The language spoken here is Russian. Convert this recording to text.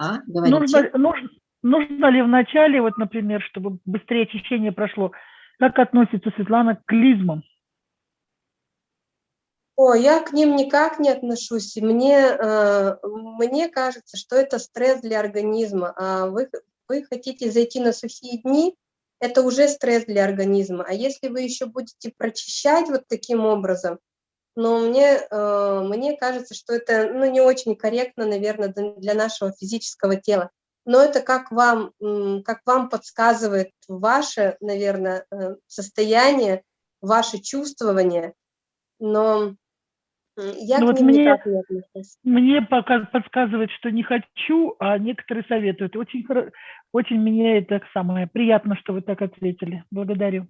А, говорите. Нужно, нужно, нужно ли вначале, вот, например, чтобы быстрее очищение прошло, как относится Светлана к клизмам? О, я к ним никак не отношусь. Мне, э, мне кажется, что это стресс для организма. А вы, вы хотите зайти на сухие дни, это уже стресс для организма. А если вы еще будете прочищать вот таким образом, но мне, э, мне кажется, что это ну, не очень корректно, наверное, для нашего физического тела. Но это как вам, как вам подсказывает ваше, наверное, э, состояние, ваше чувствование. Но я ну, вот мне. Мне пока подсказывает, что не хочу, а некоторые советуют. Очень, очень мне это самое приятно, что вы так ответили. Благодарю.